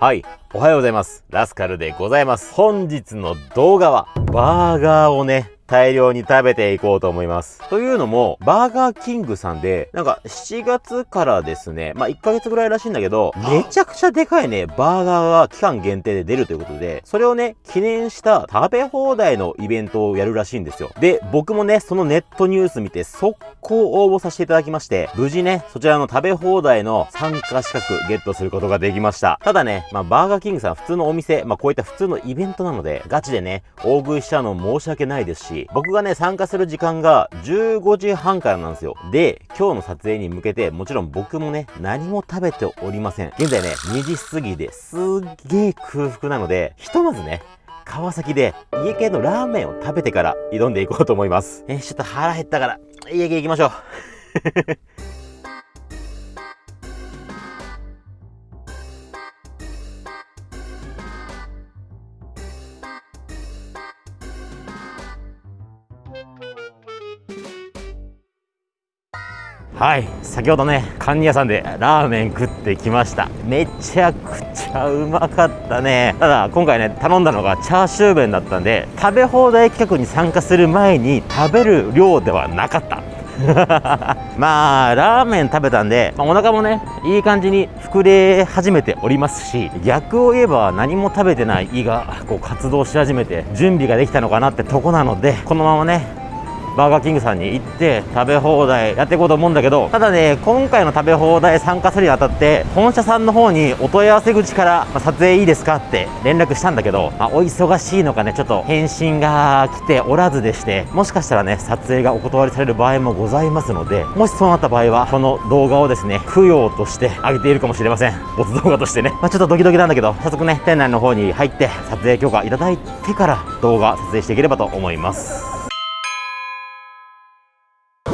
はい。おはようございます。ラスカルでございます。本日の動画は、バーガーをね、大量に食べていこうと思います。というのも、バーガーキングさんで、なんか7月からですね、まあ1ヶ月ぐらいらしいんだけど、めちゃくちゃでかいね、バーガーが期間限定で出るということで、それをね、記念した食べ放題のイベントをやるらしいんですよ。で、僕もね、そのネットニュース見て速攻応募させていただきまして、無事ね、そちらの食べ放題の参加資格ゲットすることができました。ただね、まあバーガーキングさん普通のお店、まあこういった普通のイベントなので、ガチでね、大食いしちゃうの申し訳ないですし、僕がね、参加する時間が15時半からなんですよ。で、今日の撮影に向けて、もちろん僕もね、何も食べておりません。現在ね、2時過ぎですっげー空腹なので、ひとまずね、川崎で家系のラーメンを食べてから挑んでいこうと思います。えちょっと腹減ったから、家系行きましょう。はい先ほどねカンニ屋さんでラーメン食ってきました。めちゃくちゃうまかったね。ただ今回ね頼んだのがチャーシュー麺だったんで食べ放題企画に参加する前に食べる量ではなかった。まあラーメン食べたんで、まあ、お腹もねいい感じに膨れ始めておりますし逆を言えば何も食べてない胃がこう活動し始めて準備ができたのかなってとこなのでこのままねバーガーキングさんに行って食べ放題やっていこうと思うんだけどただね今回の食べ放題参加するにあたって本社さんの方にお問い合わせ口から、まあ、撮影いいですかって連絡したんだけど、まあ、お忙しいのかねちょっと返信が来ておらずでしてもしかしたらね撮影がお断りされる場合もございますのでもしそうなった場合はこの動画をですね供養としてあげているかもしれません。没動画としてね、まあ、ちょっとドキドキなんだけど早速ね店内の方に入って撮影許可いただいてから動画撮影していければと思います。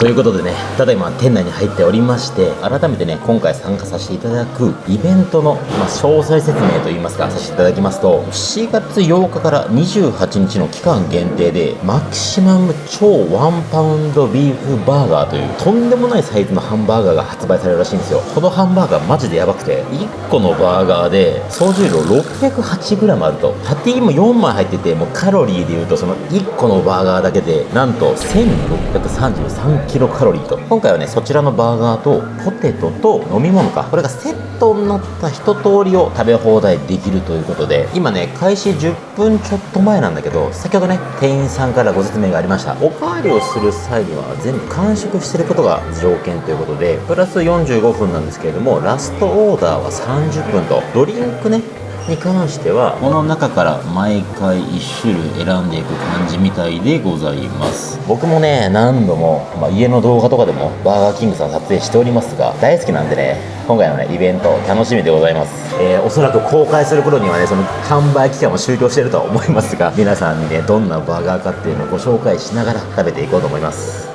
ということでね、ただいま店内に入っておりまして、改めてね、今回参加させていただくイベントの、まあ、詳細説明といいますか、させていただきますと、4月8日から28日の期間限定で、マキシマム超ワンパウンドビーフバーガーという、とんでもないサイズのハンバーガーが発売されるらしいんですよ。このハンバーガーマジでやばくて、1個のバーガーで、総重量 608g あると、パティも4枚入ってて、もうカロリーで言うと、その1個のバーガーだけで、なんと1633キロカロリーと。今回はねそちらのバーガーとポテトと飲み物か。これがセットになった一通りを食べ放題できるということで今ね開始10分ちょっと前なんだけど先ほどね店員さんからご説明がありました。おかわりをする際には全部完食してることが条件ということでプラス45分なんですけれどもラストオーダーは30分と。ドリンクねに関してはこの中から毎回1種類選んでいく感じみたいでございます。僕もね何度も、まあ、家の動画とかでもバーガーキングさん撮影しておりますが大好きなんでね今回のねイベント楽しみでございます、えー、おそらく公開する頃にはねその販売期間も終了してるとは思いますが皆さんにねどんなバーガーかっていうのをご紹介しながら食べていこうと思います。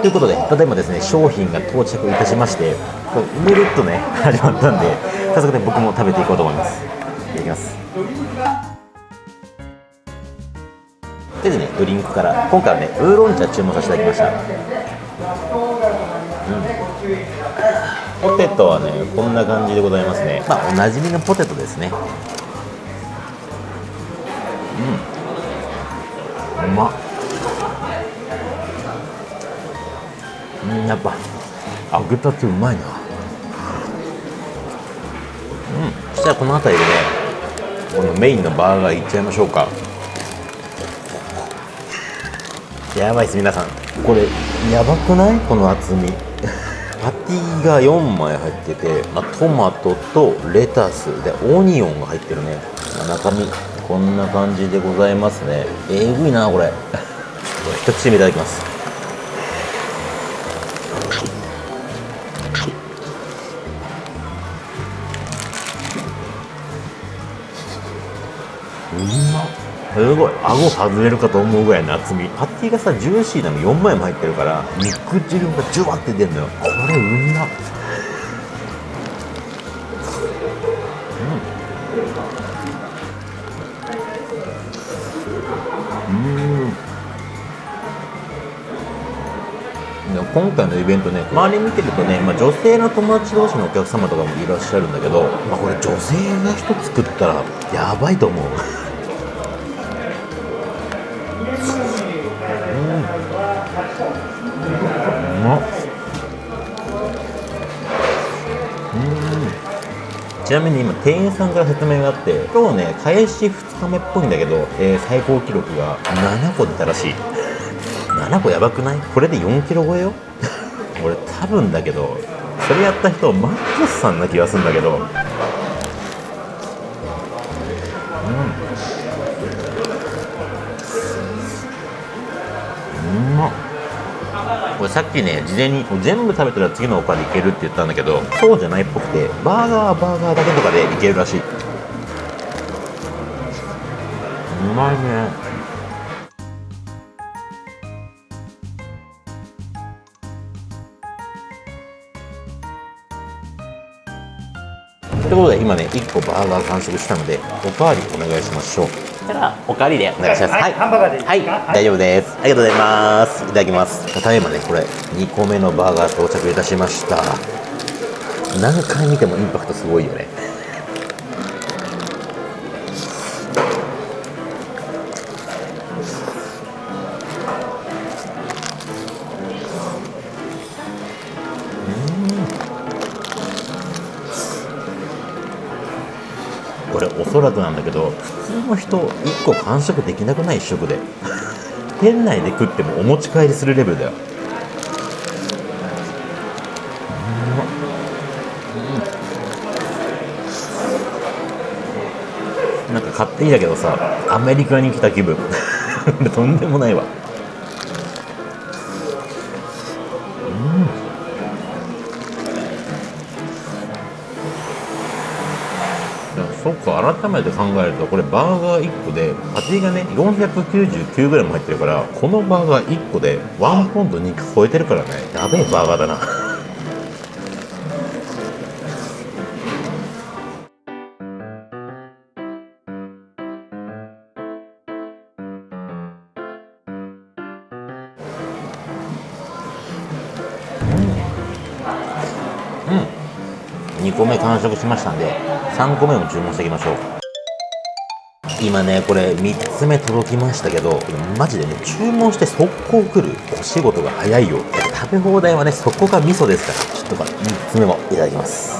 ということで、ただいまですね、商品が到着いたしまして、ぬるっとね、始まったんで、早速ね、僕も食べていこうと思います。いただきます。でね、ドリンクから、今回はね、ウーロン茶注文させていただきました。うん。ポテトはね、こんな感じでございますね。まあ、おなじみのポテトですね。うん。うまっ。うんやっぱ揚げたてうまいなこの辺りでねこのメインのバーガーいっちゃいましょうか。やばいっす皆さん。これやばくない？この厚み。パティが4枚入ってて、まあ、トマトとレタスでオニオンが入ってるね。中身こんな感じでございますね。えぐいなこれ。一口目いただきます。すごい顎外れるかと思うぐらいの厚み。パティがさジューシーなの。4枚も入ってるから肉汁がジュワって出るのよ。これうんなうん。うん。今回のイベントね周り見てるとね、まあ、女性の友達同士のお客様とかもいらっしゃるんだけど、まあ、これ女性が1つ作ったらやばいと思う。ちなみに今店員さんから説明があって今日ね開始2日目っぽいんだけど、えー最高記録が7個出たらしい。7個やばくない？これで4キロ超えよ？俺多分だけどそれやった人マックスさんな気がするんだけど。うん。うまっ。これさっきね事前に全部食べたら次のおかわりいけるって言ったんだけどそうじゃないっぽくてバーガーはバーガーだけとかでいけるらしい。うまいね。ということで今ね1個バーガー完食したのでおかわりお願いしましょう。たらおかわりで。お願いします。はい。ハンバーガーでい。いはい。大丈夫です。ありがとうございます。いただきます。ただいまねこれ2個目のバーガー到着いたしました。何回見てもインパクトすごいよねこれおそらくなんだけど普通の人1個完食できなくない1食で。店内で食ってもお持ち帰りするレベルだよ。なんか勝手にだけどさアメリカに来た気分。とんでもないわ。そっか改めて考えるとこれバーガー1個でパティがね 499g 入ってるからこのバーガー1個でワンポンド肉超えてるからね。やべえバーガーだな。2個目完食しましたんで3個目も注文していきましょう。今ねこれ3つ目届きましたけどマジでね注文して速攻来るお仕事が早いよ。食べ放題はねそこが味噌ですからちょっとこれ3つ目もいただきます。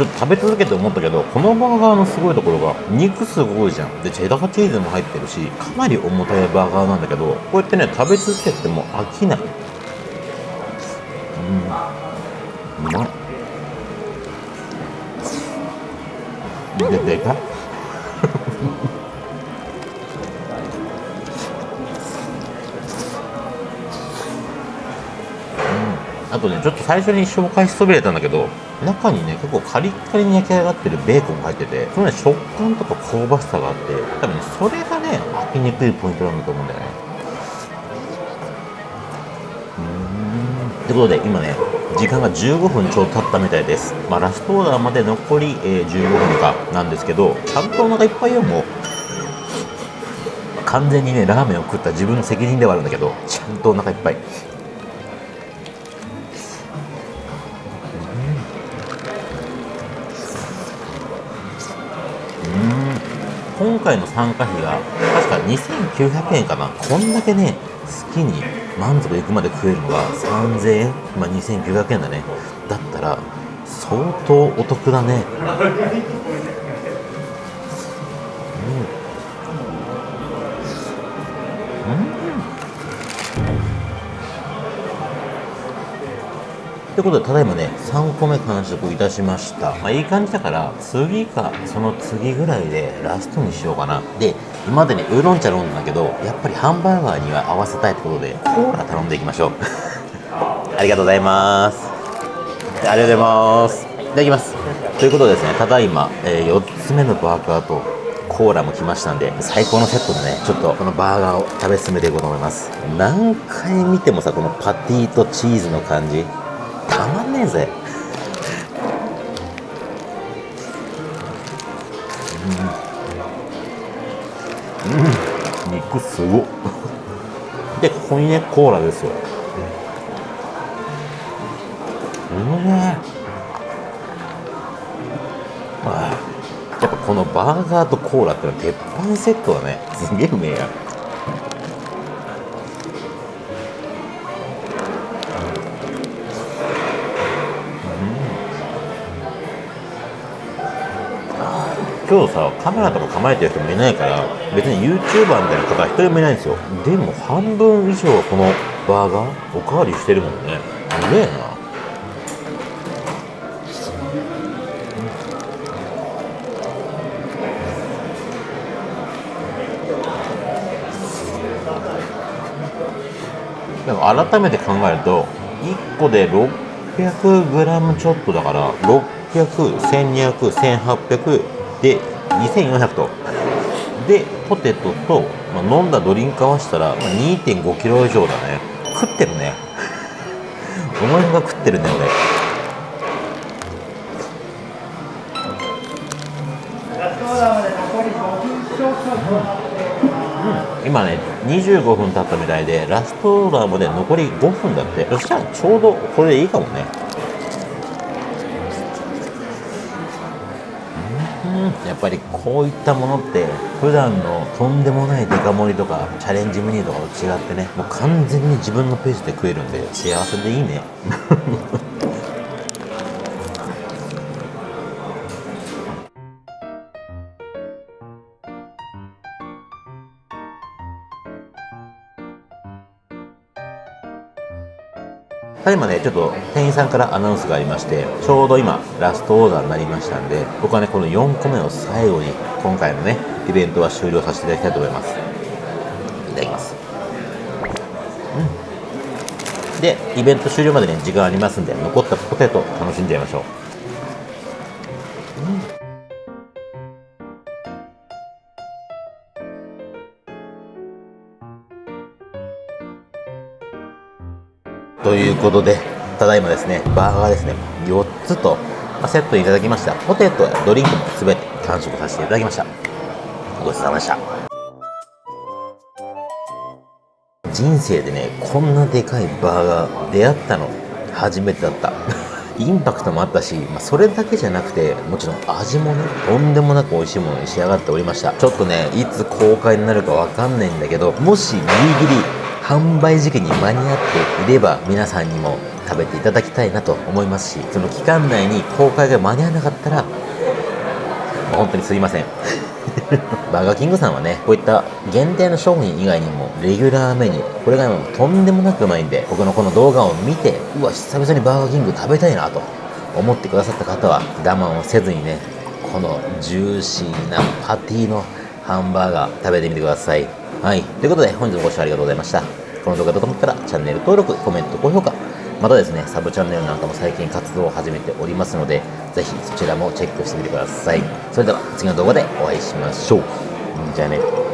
ちょっと食べ続けて思ったけどこのバーガーのすごいところが肉すごいじゃん。でチェダーチーズも入ってるしかなり重たいバーガーなんだけどこうやってね食べ続けても飽きない。うん。うまっ。ででかっとねちょっと最初に紹介しそびれたんだけど中にね結構カリッカリに焼き上がってるベーコンが入っててそのね食感とか香ばしさがあって多分ねそれがね飽きにくいポイントなんだと思うんだよね。うん。ってことで今ね時間が15分ちょうど経ったみたいです。まあラストオーダーまで残り、えー15分かなんですけどちゃんとお腹いっぱいよもう。完全にねラーメンを食った自分の責任ではあるんだけどちゃんとお腹いっぱい。今回の参加費が確か2900円かな。こんだけね好きに満足いくまで食えるのが3000円。まあ2900円だね。だったら相当お得だね。ということでただいまね3個目完食いたしました。まあいい感じだから次かその次ぐらいでラストにしようかな。で今までにウーロン茶飲んだけどやっぱりハンバーガーには合わせたいってことでコーラ頼んでいきましょう。ありがとうございます。ありがとうございます。いただきます。ということでですねただいま、え4つ目のバーガーとココーラも来ましたんで最高のセットでねちょっとこのバーガーを食べ進めていこうと思います。何回見てもさこのパティとチーズの感じたまんねえぜ。うん、うん、肉すごっ。でここにねコーラですよ。うめえやっぱこのバーガーとコーラってのは鉄板セットだね。すげえうめえや。今日さカメラとか構えてる人もいないから別に YouTuber みたいな方は一人もいないんですよ。でも半分以上このバーガーおかわりしてるもんね。すげえな。でも改めて考えると1個で 600g ちょっとだから60012001800で2400と。でポテトと、まあ、飲んだドリンク合わせたら、まあ、2 5キロ以上だね。食ってるね。お前が食ってるね俺。今ね25分経ったみたいでラストオーダーまで残り5分だって。そしたらちょうどこれでいいかもね。ぱりこういったものって普段のとんでもないデカ盛りとかチャレンジメニューとかと違ってねもう完全に自分のペースで食えるんで幸せでいいね。ただいまね、ちょっと店員さんからアナウンスがありまして、ちょうど今、ラストオーダーになりましたんで、僕はね、この4個目を最後に、今回のね、イベントは終了させていただきたいと思います。いただきます。うん。で、イベント終了までね、時間ありますんで、残ったポテト楽しんじゃいましょう。ことで、ただいまですね、バーガーですね、4つと、セットいただきました。ポテトやドリンクも全て完食させていただきました。ごちそうさまでした。人生でね、こんなでかいバーガー出会ったの初めてだった。インパクトもあったし、まあ、それだけじゃなくて、もちろん味もね、とんでもなく美味しいものに仕上がっておりました。ちょっとね、いつ公開になるかわかんないんだけど、もしギリギリ販売時期に間に合っていれば皆さんにも食べていただきたいなと思いますしその期間内に公開が間に合わなかったら本当にすいません。バーガーキングさんはねこういった限定の商品以外にもレギュラーメニューこれがとんでもなくうまいんで僕のこの動画を見てうわ久々にバーガーキング食べたいなと思ってくださった方は我慢をせずにねこのジューシーなパティのハンバーガー食べてみてください。はい。ということで本日もご視聴ありがとうございました。この動画だと思ったらチャンネル登録、コメント、高評価、またですね、サブチャンネルなんかも最近活動を始めておりますので、ぜひそちらもチェックしてみてください。それでは次の動画でお会いしましょう。じゃあね。